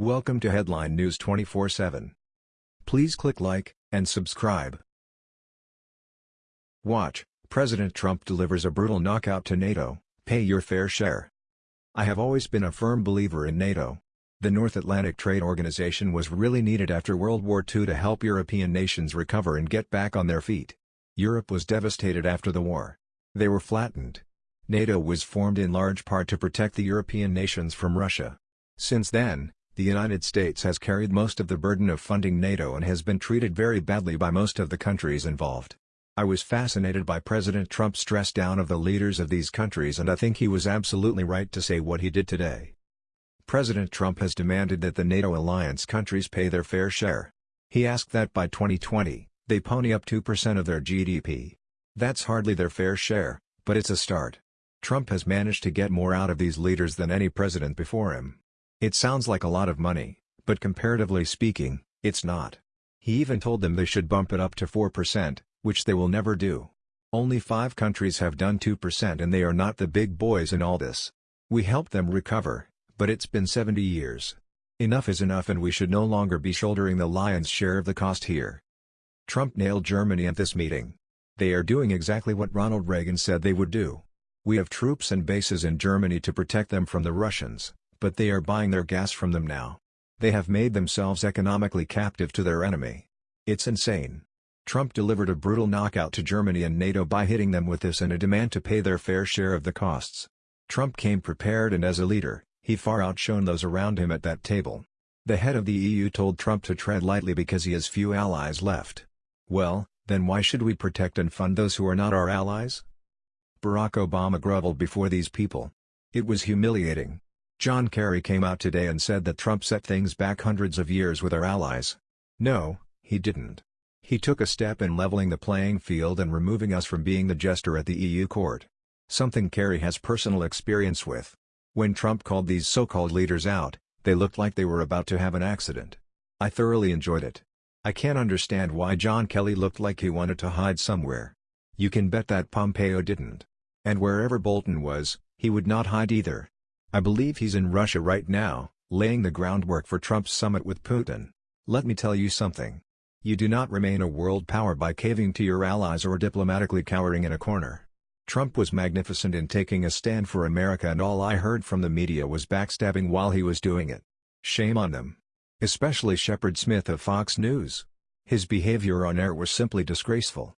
Welcome to Headline News 24/7. Please click like and subscribe. Watch, President Trump delivers a brutal knockout to NATO, pay your fair share. I have always been a firm believer in NATO. The North Atlantic Trade Organization was really needed after World War II to help European nations recover and get back on their feet. Europe was devastated after the war. They were flattened. NATO was formed in large part to protect the European nations from Russia. Since then, the United States has carried most of the burden of funding NATO and has been treated very badly by most of the countries involved. I was fascinated by President Trump's stress down of the leaders of these countries and I think he was absolutely right to say what he did today. President Trump has demanded that the NATO alliance countries pay their fair share. He asked that by 2020, they pony up 2% of their GDP. That's hardly their fair share, but it's a start. Trump has managed to get more out of these leaders than any president before him. It sounds like a lot of money, but comparatively speaking, it's not. He even told them they should bump it up to 4%, which they will never do. Only five countries have done 2% and they are not the big boys in all this. We helped them recover, but it's been 70 years. Enough is enough and we should no longer be shouldering the lion's share of the cost here. Trump nailed Germany at this meeting. They are doing exactly what Ronald Reagan said they would do. We have troops and bases in Germany to protect them from the Russians, but they are buying their gas from them now. They have made themselves economically captive to their enemy. It's insane. Trump delivered a brutal knockout to Germany and NATO by hitting them with this and a demand to pay their fair share of the costs. Trump came prepared and as a leader, he far outshone those around him at that table. The head of the EU told Trump to tread lightly because he has few allies left. Well, then why should we protect and fund those who are not our allies? Barack Obama grovelled before these people. It was humiliating. John Kerry came out today and said that Trump set things back hundreds of years with our allies. No, he didn't. He took a step in leveling the playing field and removing us from being the jester at the EU court. Something Kerry has personal experience with. When Trump called these so-called leaders out, they looked like they were about to have an accident. I thoroughly enjoyed it. I can't understand why John Kelly looked like he wanted to hide somewhere. You can bet that Pompeo didn't. And wherever Bolton was, he would not hide either. I believe he's in Russia right now, laying the groundwork for Trump's summit with Putin. Let me tell you something. You do not remain a world power by caving to your allies or diplomatically cowering in a corner. Trump was magnificent in taking a stand for America and all I heard from the media was backstabbing while he was doing it. Shame on them. Especially Shepard Smith of Fox News. His behavior on air was simply disgraceful.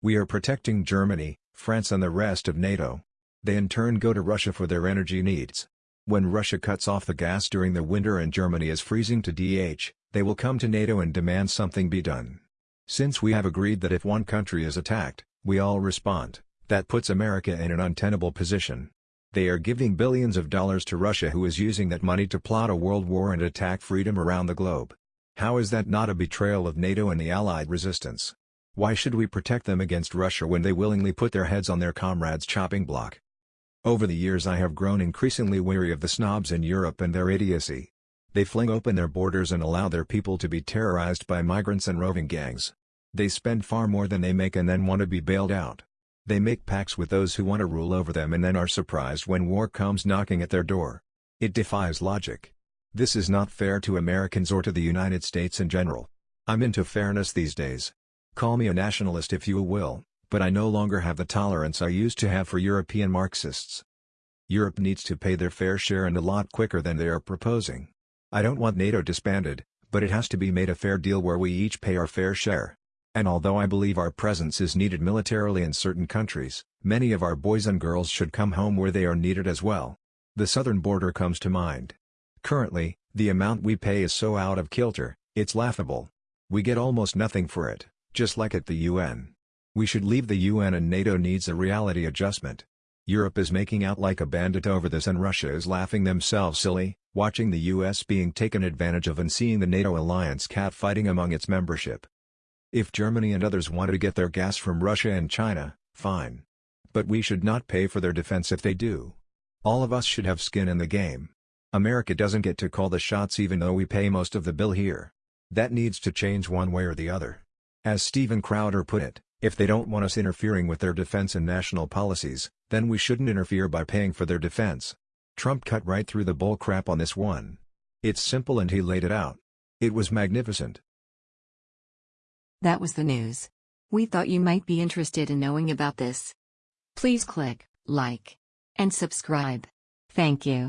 We are protecting Germany, France and the rest of NATO. They in turn go to Russia for their energy needs. When Russia cuts off the gas during the winter and Germany is freezing to DH, they will come to NATO and demand something be done. Since we have agreed that if one country is attacked, we all respond, that puts America in an untenable position. They are giving billions of dollars to Russia who is using that money to plot a world war and attack freedom around the globe. How is that not a betrayal of NATO and the Allied resistance? Why should we protect them against Russia when they willingly put their heads on their comrades' chopping block? Over the years I have grown increasingly weary of the snobs in Europe and their idiocy. They fling open their borders and allow their people to be terrorized by migrants and roving gangs. They spend far more than they make and then want to be bailed out. They make pacts with those who want to rule over them and then are surprised when war comes knocking at their door. It defies logic. This is not fair to Americans or to the United States in general. I'm into fairness these days. Call me a nationalist if you will, but I no longer have the tolerance I used to have for European Marxists. Europe needs to pay their fair share and a lot quicker than they are proposing. I don't want NATO disbanded, but it has to be made a fair deal where we each pay our fair share. And although I believe our presence is needed militarily in certain countries, many of our boys and girls should come home where they are needed as well. The southern border comes to mind. Currently, the amount we pay is so out of kilter, it's laughable. We get almost nothing for it, just like at the UN. We should leave the UN and NATO needs a reality adjustment. Europe is making out like a bandit over this and Russia is laughing themselves silly, watching the US being taken advantage of and seeing the NATO alliance catfighting among its membership. If Germany and others wanted to get their gas from Russia and China, fine. But we should not pay for their defense if they do. All of us should have skin in the game. America doesn't get to call the shots even though we pay most of the bill here. That needs to change one way or the other. As Steven Crowder put it, if they don't want us interfering with their defense and national policies, then we shouldn't interfere by paying for their defense. Trump cut right through the bull crap on this one. It's simple and he laid it out. It was magnificent. That was the news. We thought you might be interested in knowing about this. Please click like and subscribe. Thank you.